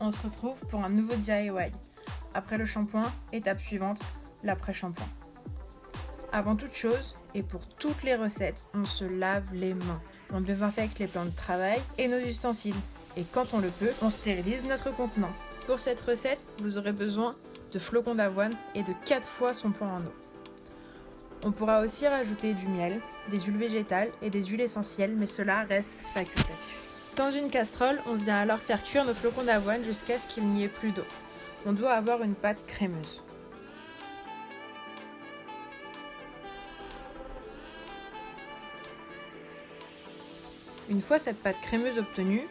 on se retrouve pour un nouveau DIY. Après le shampoing, étape suivante, l'après-shampoing. Avant toute chose, et pour toutes les recettes, on se lave les mains. On désinfecte les plans de travail et nos ustensiles. Et quand on le peut, on stérilise notre contenant. Pour cette recette, vous aurez besoin de flocons d'avoine et de 4 fois son point en eau. On pourra aussi rajouter du miel, des huiles végétales et des huiles essentielles, mais cela reste facultatif. Dans une casserole, on vient alors faire cuire nos flocons d'avoine jusqu'à ce qu'il n'y ait plus d'eau. On doit avoir une pâte crémeuse. Une fois cette pâte crémeuse obtenue,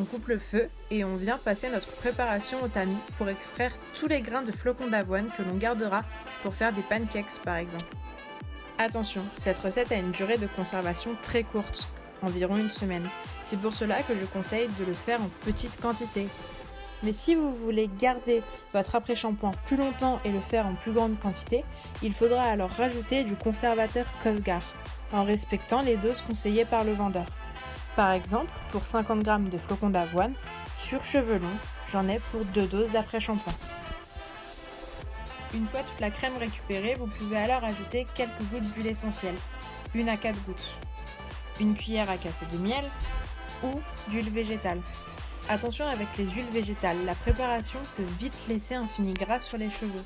on coupe le feu et on vient passer notre préparation au tamis pour extraire tous les grains de flocons d'avoine que l'on gardera pour faire des pancakes par exemple. Attention, cette recette a une durée de conservation très courte, environ une semaine. C'est pour cela que je conseille de le faire en petite quantité. Mais si vous voulez garder votre après-shampoing plus longtemps et le faire en plus grande quantité, il faudra alors rajouter du conservateur Cosgar, en respectant les doses conseillées par le vendeur. Par exemple, pour 50 g de flocons d'avoine, sur cheveux longs, j'en ai pour 2 doses d'après-shampoing. Une fois toute la crème récupérée, vous pouvez alors ajouter quelques gouttes d'huile essentielle, une à 4 gouttes, une cuillère à café de miel ou d'huile végétale. Attention avec les huiles végétales, la préparation peut vite laisser un fini gras sur les cheveux.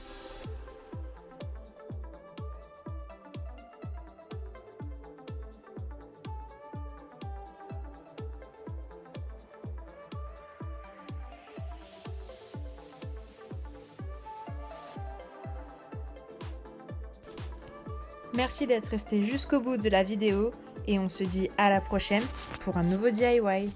Merci d'être resté jusqu'au bout de la vidéo et on se dit à la prochaine pour un nouveau DIY.